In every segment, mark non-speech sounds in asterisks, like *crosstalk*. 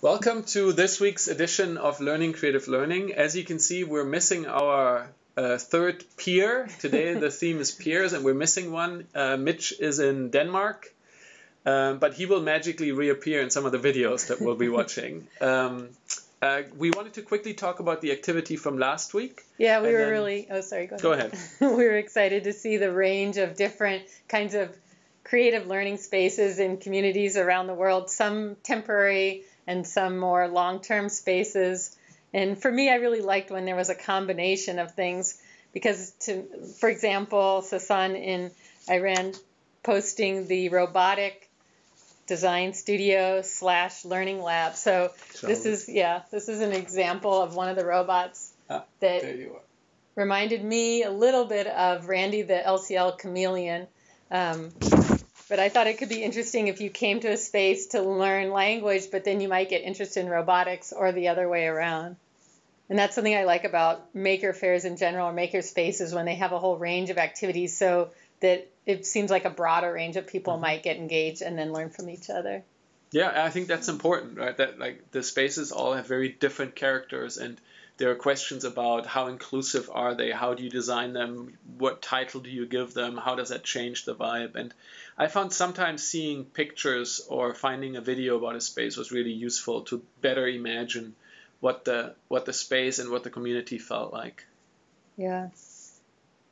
Welcome to this week's edition of Learning Creative Learning. As you can see, we're missing our uh, third peer. Today the *laughs* theme is peers, and we're missing one. Uh, Mitch is in Denmark, um, but he will magically reappear in some of the videos that we'll be *laughs* watching. Um, uh, we wanted to quickly talk about the activity from last week. Yeah, we were then... really. Oh, sorry. Go ahead. Go ahead. *laughs* we were excited to see the range of different kinds of creative learning spaces in communities around the world. Some temporary and some more long-term spaces. And for me, I really liked when there was a combination of things because, to, for example, Sasan in Iran posting the robotic design studio slash learning lab. So, so this is yeah, this is an example of one of the robots ah, that reminded me a little bit of Randy the LCL chameleon. Um, but I thought it could be interesting if you came to a space to learn language, but then you might get interested in robotics or the other way around. And that's something I like about maker fairs in general or maker spaces when they have a whole range of activities so that it seems like a broader range of people mm-hmm. might get engaged and then learn from each other. Yeah, I think that's important, right? That like the spaces all have very different characters and there are questions about how inclusive are they, how do you design them, what title do you give them, how does that change the vibe. And I found sometimes seeing pictures or finding a video about a space was really useful to better imagine what the what the space and what the community felt like. Yeah.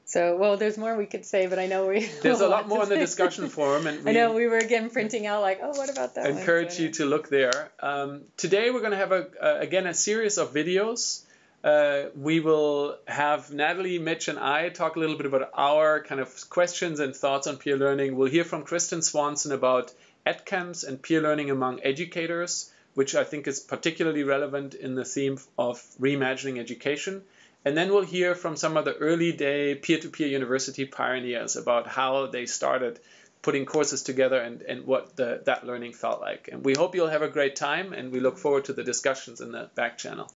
So, well, there's more we could say, but I know we. There's a lot more in the discussion *laughs* forum, and I know we were again printing out like, oh, what about that? Encourage you to look there. Um, today we're going to have a, uh, again a series of videos uh, we will have Natalie, Mitch, and I talk a little bit about our kind of questions and thoughts on peer learning. We'll hear from Kristen Swanson about EdCamps and peer learning among educators, which I think is particularly relevant in the theme of reimagining education. And then we'll hear from some of the early day peer to peer university pioneers about how they started putting courses together and, and what the, that learning felt like. And we hope you'll have a great time, and we look forward to the discussions in the back channel.